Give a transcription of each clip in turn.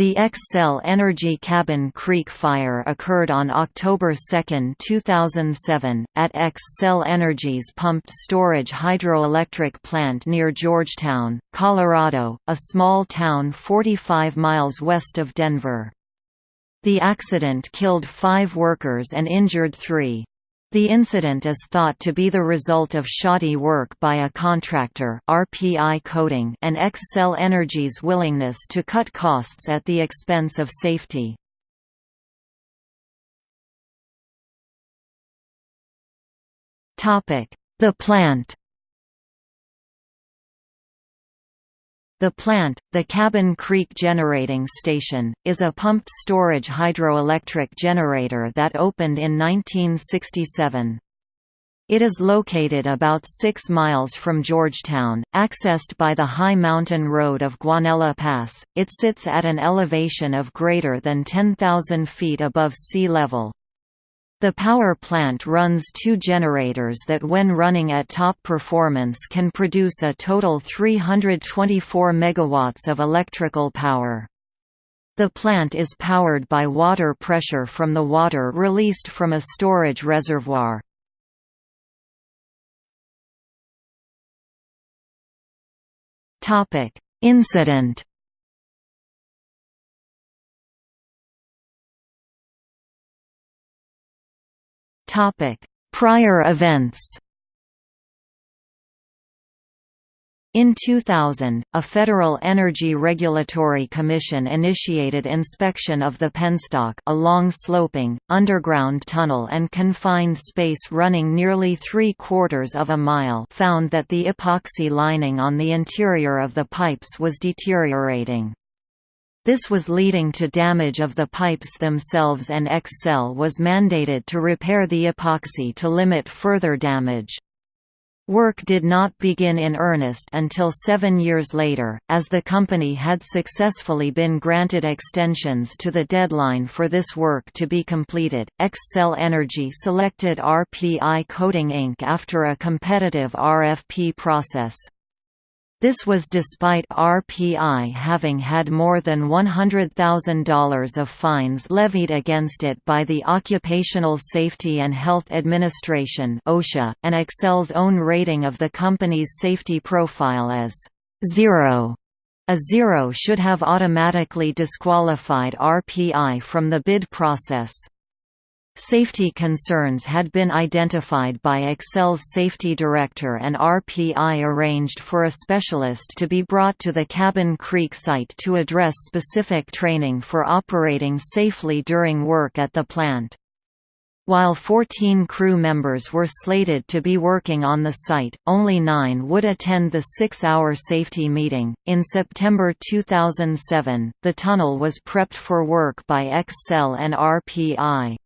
The Xcel Energy Cabin Creek fire occurred on October 2, 2007, at Xcel Energy's pumped storage hydroelectric plant near Georgetown, Colorado, a small town 45 miles west of Denver. The accident killed five workers and injured three. The incident is thought to be the result of shoddy work by a contractor RPI Coating and Xcel Energy's willingness to cut costs at the expense of safety. The plant The plant, the Cabin Creek Generating Station, is a pumped storage hydroelectric generator that opened in 1967. It is located about 6 miles from Georgetown, accessed by the high mountain road of Guanella Pass. It sits at an elevation of greater than 10,000 feet above sea level. The power plant runs two generators that when running at top performance can produce a total 324 megawatts of electrical power. The plant is powered by water pressure from the water released from a storage reservoir. Incident Prior events. In 2000, a Federal Energy Regulatory Commission initiated inspection of the penstock a long sloping, underground tunnel and confined space running nearly three-quarters of a mile found that the epoxy lining on the interior of the pipes was deteriorating. This was leading to damage of the pipes themselves and Xcel was mandated to repair the epoxy to limit further damage. Work did not begin in earnest until seven years later, as the company had successfully been granted extensions to the deadline for this work to be completed. Xcel Energy selected RPI Coating Inc. after a competitive RFP process. This was despite RPI having had more than $100,000 of fines levied against it by the Occupational Safety and Health Administration (OSHA), and Xcel's own rating of the company's safety profile as zero. A zero should have automatically disqualified RPI from the bid process. Safety concerns had been identified by Xcel's safety director and RPI arranged for a specialist to be brought to the Cabin Creek site to address specific training for operating safely during work at the plant. While 14 crew members were slated to be working on the site, only nine would attend the six-hour safety meeting. In September 2007, the tunnel was prepped for work by Xcel and RPI.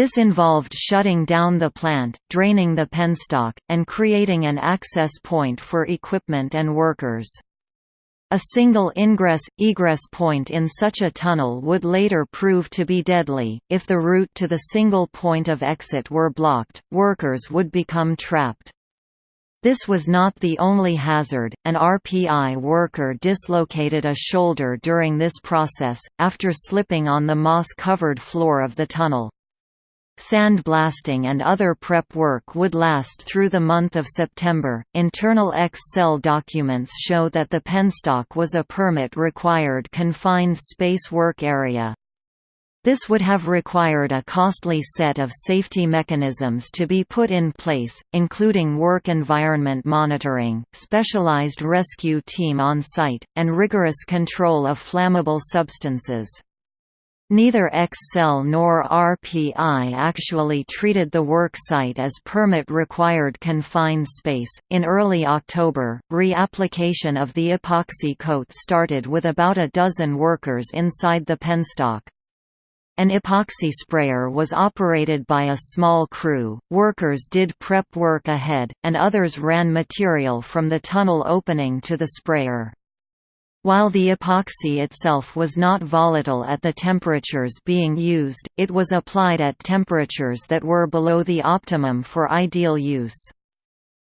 This involved shutting down the plant, draining the penstock, and creating an access point for equipment and workers. A single ingress-egress point in such a tunnel would later prove to be deadly. If the route to the single point of exit were blocked, workers would become trapped. This was not the only hazard. An RPI worker dislocated a shoulder during this process, after slipping on the moss covered floor of the tunnel. Sandblasting and other prep work would last through the month of September. Internal Xcel documents show that the penstock was a permit required confined space work area. This would have required a costly set of safety mechanisms to be put in place, including work environment monitoring, specialized rescue team on site, and rigorous control of flammable substances. Neither Xcel nor RPI actually treated the work site as permit required confined space. In early October, re-application of the epoxy coat started with about a dozen workers inside the penstock. An epoxy sprayer was operated by a small crew, workers did prep work ahead, and others ran material from the tunnel opening to the sprayer. While the epoxy itself was not volatile at the temperatures being used, it was applied at temperatures that were below the optimum for ideal use.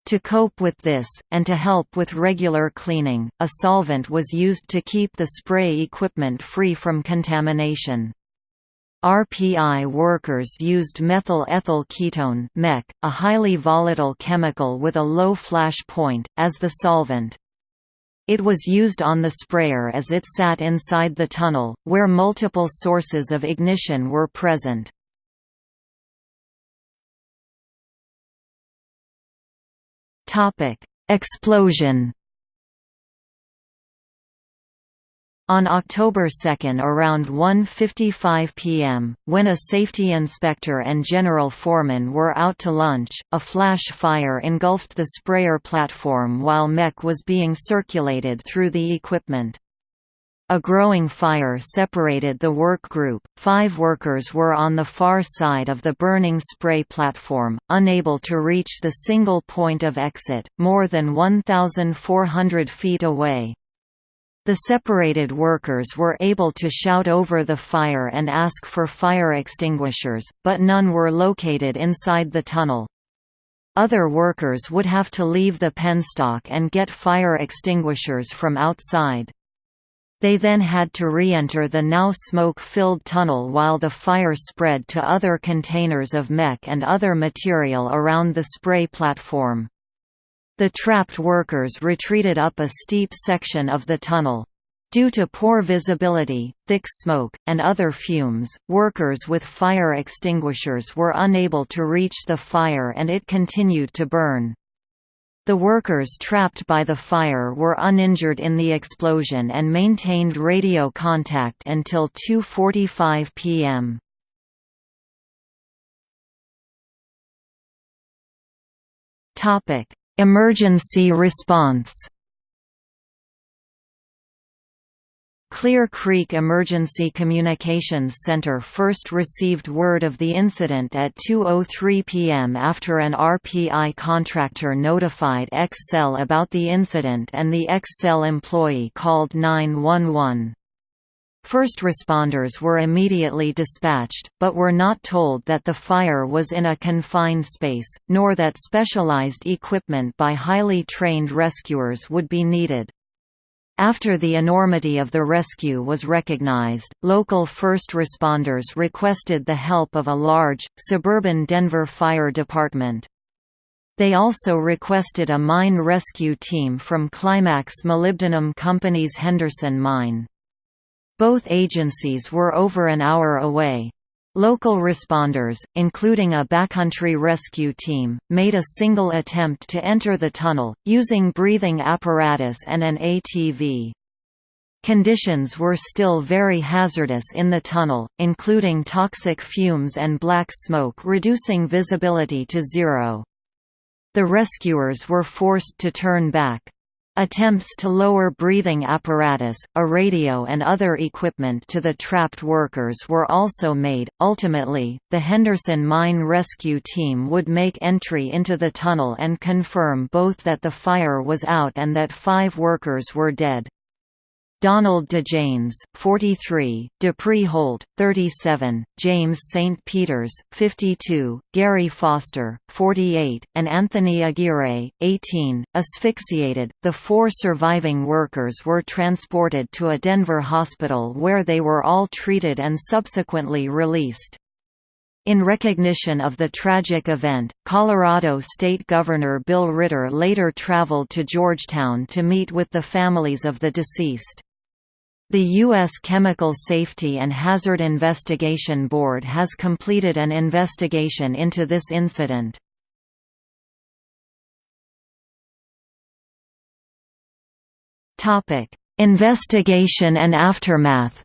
To cope with this, and to help with regular cleaning, a solvent was used to keep the spray equipment free from contamination. RPI workers used methyl ethyl ketone a highly volatile chemical with a low flash point, as the solvent. It was used on the sprayer as it sat inside the tunnel, where multiple sources of ignition were present. Explosion On October 2 around 1.55 pm, when a safety inspector and general foreman were out to lunch, a flash fire engulfed the sprayer platform while MEK was being circulated through the equipment. A growing fire separated the work group. Five workers were on the far side of the burning spray platform, unable to reach the single point of exit, more than 1,400 feet away. The separated workers were able to shout over the fire and ask for fire extinguishers, but none were located inside the tunnel. Other workers would have to leave the penstock and get fire extinguishers from outside. They then had to re-enter the now smoke-filled tunnel while the fire spread to other containers of MEK and other material around the spray platform. The trapped workers retreated up a steep section of the tunnel. Due to poor visibility, thick smoke, and other fumes, workers with fire extinguishers were unable to reach the fire and it continued to burn. The workers trapped by the fire were uninjured in the explosion and maintained radio contact until 2.45 p.m. Topic: Emergency response Clear Creek Emergency Communications Center first received word of the incident at 2.03 p.m. after an RPI contractor notified Xcel about the incident and the Xcel employee called 911. First responders were immediately dispatched, but were not told that the fire was in a confined space, nor that specialized equipment by highly trained rescuers would be needed. After the enormity of the rescue was recognized, local first responders requested the help of a large, suburban Denver Fire Department. They also requested a mine rescue team from Climax Molybdenum Company's Henderson mine. Both agencies were over an hour away. Local responders, including a backcountry rescue team, made a single attempt to enter the tunnel, using breathing apparatus and an ATV. Conditions were still very hazardous in the tunnel, including toxic fumes and black smoke reducing visibility to zero. The rescuers were forced to turn back. Attempts to lower breathing apparatus, a radio and other equipment to the trapped workers were also made. Ultimately, the Henderson Mine Rescue Team would make entry into the tunnel and confirm both that the fire was out and that five workers were dead. Donald DeJanes, 43, Dupree Holt, 37, James St. Peters, 52, Gary Foster, 48, and Anthony Aguirre, 18, asphyxiated. The four surviving workers were transported to a Denver hospital where they were all treated and subsequently released. In recognition of the tragic event, Colorado State Governor Bill Ritter later traveled to Georgetown to meet with the families of the deceased. The U.S. Chemical Safety and Hazard Investigation Board has completed an investigation into this incident. Investigation and aftermath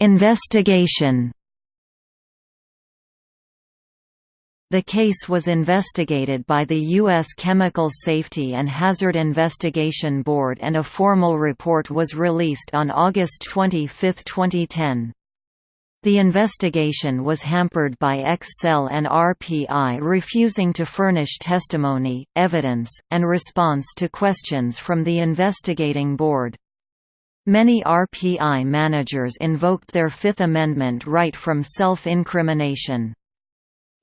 Investigation The case was investigated by the U.S. Chemical Safety and Hazard Investigation Board and a formal report was released on August 25, 2010. The investigation was hampered by Xcel and RPI refusing to furnish testimony, evidence, and response to questions from the investigating board. Many RPI managers invoked their Fifth Amendment right from self-incrimination.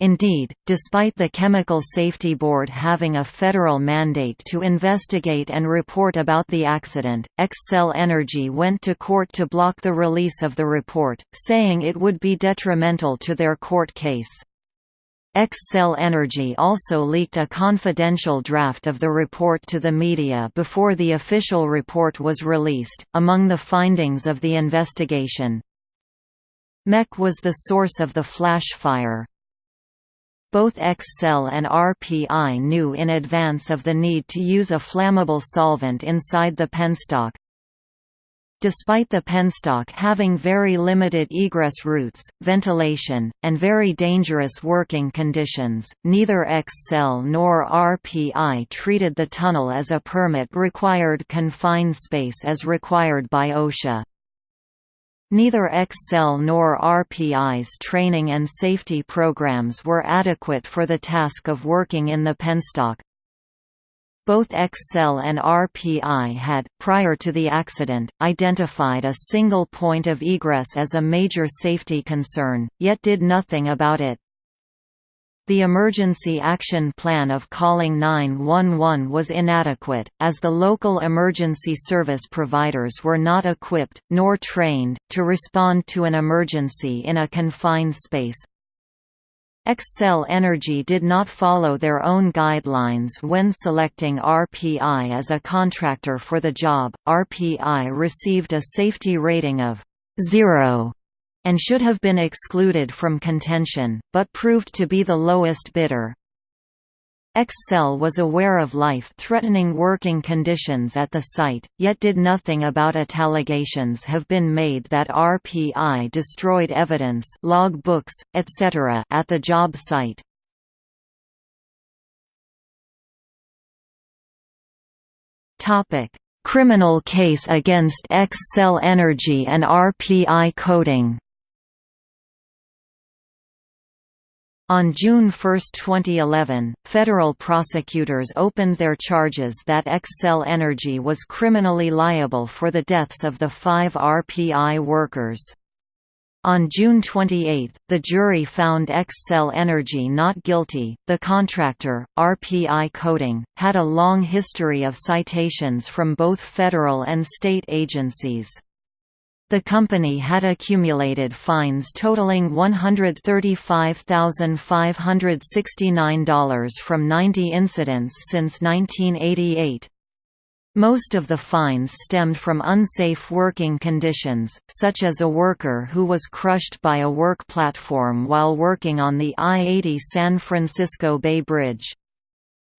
Indeed, despite the Chemical Safety Board having a federal mandate to investigate and report about the accident, Xcel Energy went to court to block the release of the report, saying it would be detrimental to their court case. Xcel Energy also leaked a confidential draft of the report to the media before the official report was released. Among the findings of the investigation, MEC was the source of the flash fire, both Xcel and RPI knew in advance of the need to use a flammable solvent inside the penstock. Despite the penstock having very limited egress routes, ventilation, and very dangerous working conditions, neither Xcel nor RPI treated the tunnel as a permit-required confined space as required by OSHA. Neither Xcel nor RPI's training and safety programs were adequate for the task of working in the penstock. Both Xcel and RPI had, prior to the accident, identified a single point of egress as a major safety concern, yet did nothing about it. The emergency action plan of calling 911 was inadequate, as the local emergency service providers were not equipped, nor trained, to respond to an emergency in a confined space. Xcel Energy did not follow their own guidelines when selecting RPI as a contractor for the job. RPI received a safety rating of 0 and should have been excluded from contention, but proved to be the lowest bidder. Xcel was aware of life-threatening working conditions at the site, yet did nothing about it. Allegations have been made that RPI destroyed evidence log books, etc. at the job site. Criminal case against Xcel Energy and RPI Coating On June 1, 2011, federal prosecutors opened their charges that Xcel Energy was criminally liable for the deaths of the five RPI workers. On June 28, the jury found Xcel Energy not guilty. The contractor, RPI Coating, had a long history of citations from both federal and state agencies. The company had accumulated fines totaling $135,569 from 90 incidents since 1988. Most of the fines stemmed from unsafe working conditions, such as a worker who was crushed by a work platform while working on the I-80 San Francisco Bay Bridge.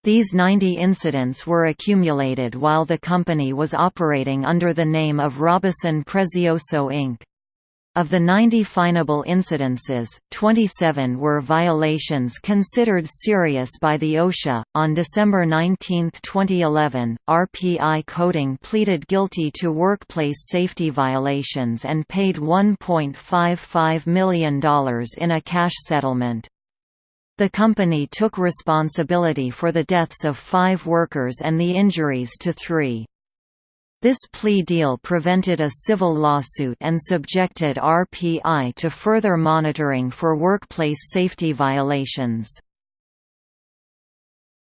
These 90 incidents were accumulated while the company was operating under the name of Robison Prezioso Inc. Of the 90 finable incidences, 27 were violations considered serious by the OSHA. On December 19, 2011, RPI Coating pleaded guilty to workplace safety violations and paid $1.55 million in a cash settlement. The company took responsibility for the deaths of five workers and the injuries to three. This plea deal prevented a civil lawsuit and subjected RPI to further monitoring for workplace safety violations.